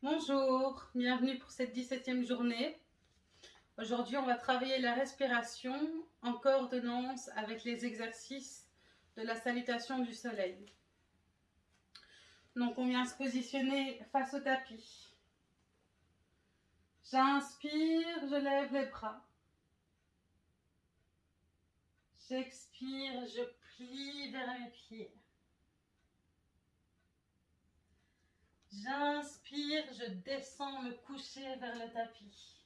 Bonjour, bienvenue pour cette 17e journée. Aujourd'hui, on va travailler la respiration en coordonnance avec les exercices de la salutation du soleil. Donc, on vient se positionner face au tapis. J'inspire, je lève les bras. J'expire, je plie vers mes pieds. J'inspire, je descends me coucher vers le tapis.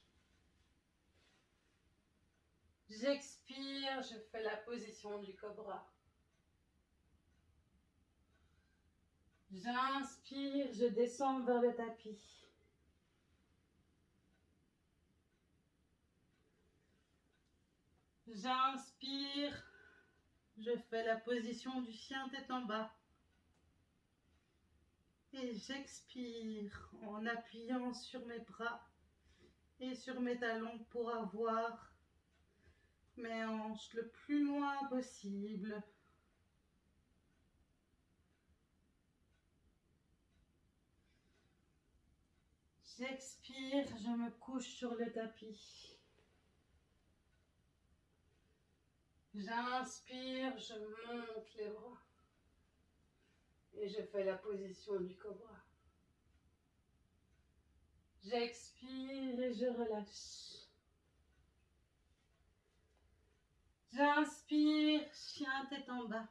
J'expire, je fais la position du cobra. J'inspire, je descends vers le tapis. J'inspire, je fais la position du chien tête en bas. Et j'expire en appuyant sur mes bras et sur mes talons pour avoir mes hanches le plus loin possible. J'expire, je me couche sur le tapis. J'inspire, je monte les bras. Et je fais la position du cobra. J'expire et je relâche. J'inspire, chien tête en bas.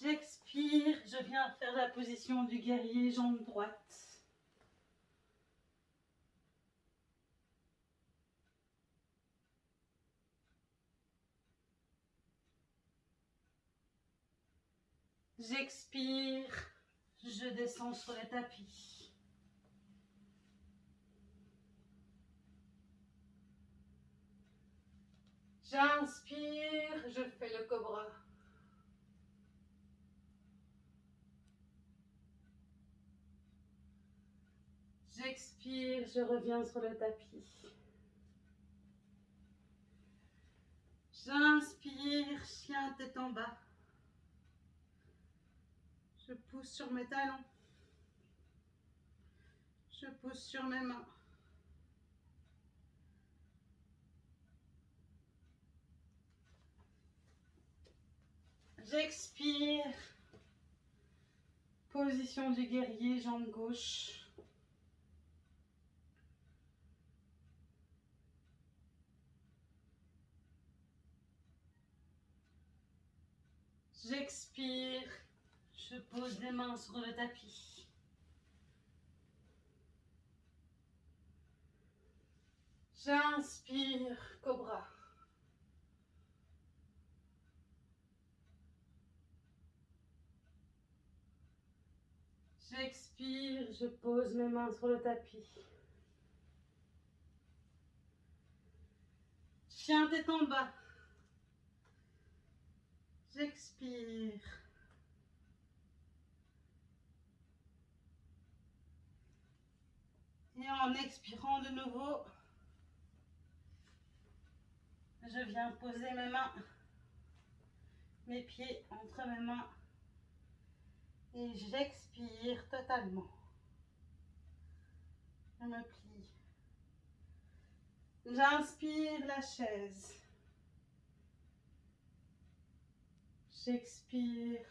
J'expire, je viens faire la position du guerrier, jambe droite. J'expire, je descends sur le tapis. J'inspire, je fais le cobra. J'expire, je reviens sur le tapis. J'inspire, chien tête en bas. Je pousse sur mes talons. Je pousse sur mes mains. J'expire. Position du guerrier, jambe gauche. J'expire. Je pose les mains sur le tapis. J'inspire, cobra. J'expire, je pose mes mains sur le tapis. Chien tête en bas. J'expire. Et en expirant de nouveau, je viens poser mes mains, mes pieds entre mes mains et j'expire totalement. Je me plie. J'inspire la chaise. J'expire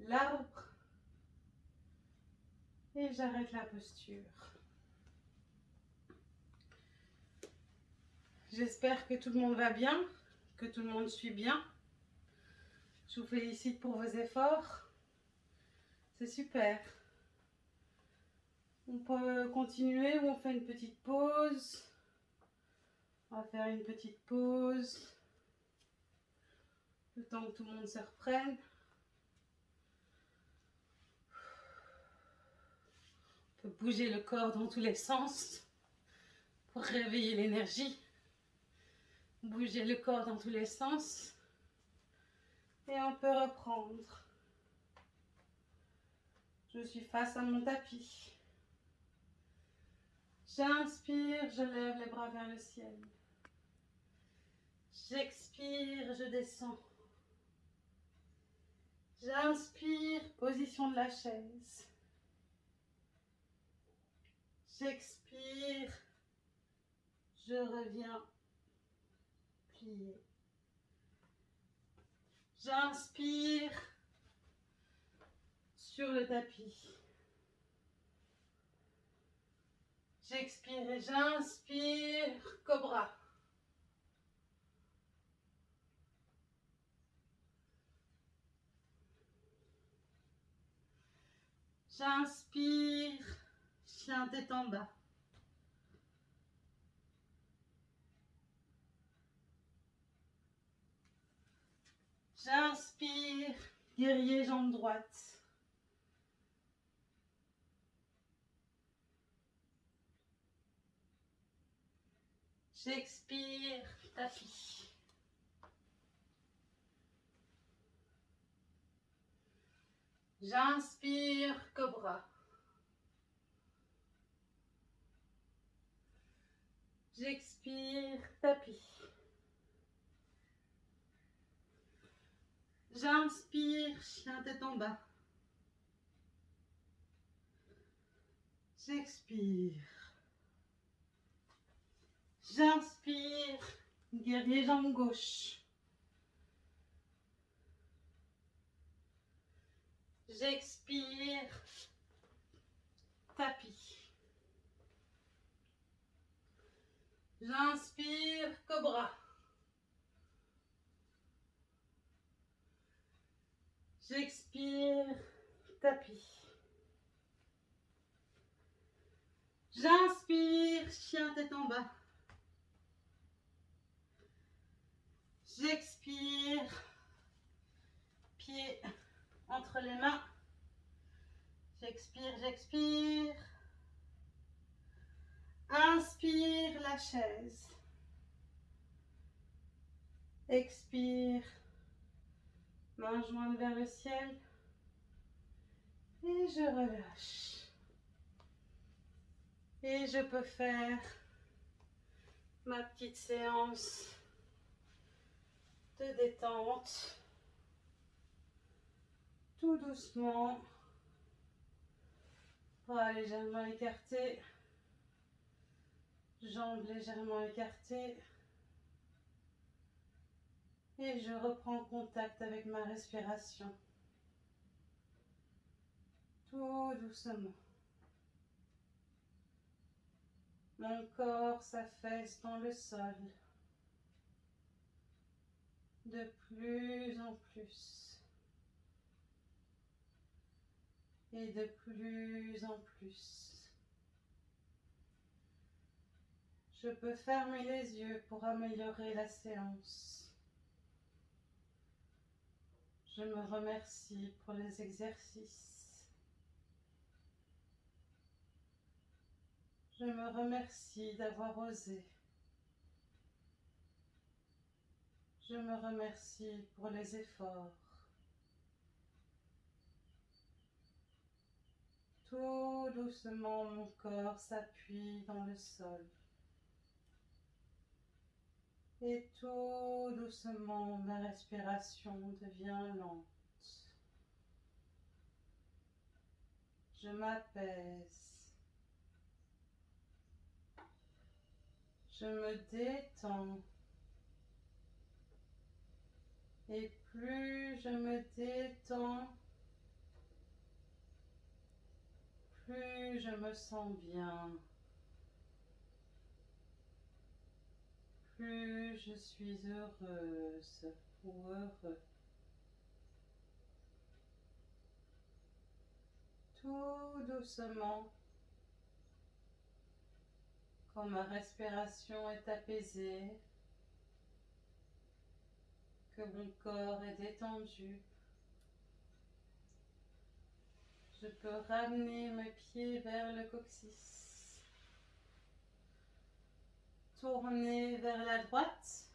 l'arbre j'arrête la posture. J'espère que tout le monde va bien, que tout le monde suit bien. Je vous félicite pour vos efforts. C'est super. On peut continuer ou on fait une petite pause. On va faire une petite pause. Le temps que tout le monde se reprenne. Bouger le corps dans tous les sens pour réveiller l'énergie. Bouger le corps dans tous les sens. Et on peut reprendre. Je suis face à mon tapis. J'inspire, je lève les bras vers le ciel. J'expire, je descends. J'inspire, position de la chaise. J'expire, je reviens plié. J'inspire sur le tapis. J'expire et j'inspire, cobra. J'inspire, J'inspire, guerrier jambe droite. J'expire, tapis. J'inspire, cobra. J'expire, tapis. J'inspire, chien tête en bas. J'expire. J'inspire, guerrier jambe gauche. J'expire, tapis. J'inspire, cobra. J'expire, tapis. J'inspire, chien tête en bas. J'expire, pied entre les mains. J'expire, j'expire. Inspire la chaise. Expire. Main jointe vers le ciel. Et je relâche. Et je peux faire ma petite séance de détente. Tout doucement. Bras légèrement écartés. Jambes légèrement écartées. Et je reprends contact avec ma respiration. Tout doucement. Mon corps s'affaisse dans le sol. De plus en plus. Et de plus en plus. Je peux fermer les yeux pour améliorer la séance. Je me remercie pour les exercices. Je me remercie d'avoir osé. Je me remercie pour les efforts. Tout doucement, mon corps s'appuie dans le sol. Et tout doucement, ma respiration devient lente. Je m'apaise. Je me détends. Et plus je me détends, plus je me sens bien. Plus je suis heureuse ou heureux. Tout doucement, quand ma respiration est apaisée, que mon corps est détendu, je peux ramener mes pieds vers le coccyx tourner vers la droite.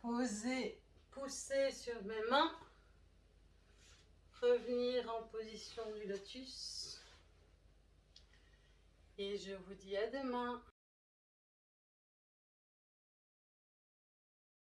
Poser, pousser sur mes mains. Revenir en position du lotus. Et je vous dis à demain.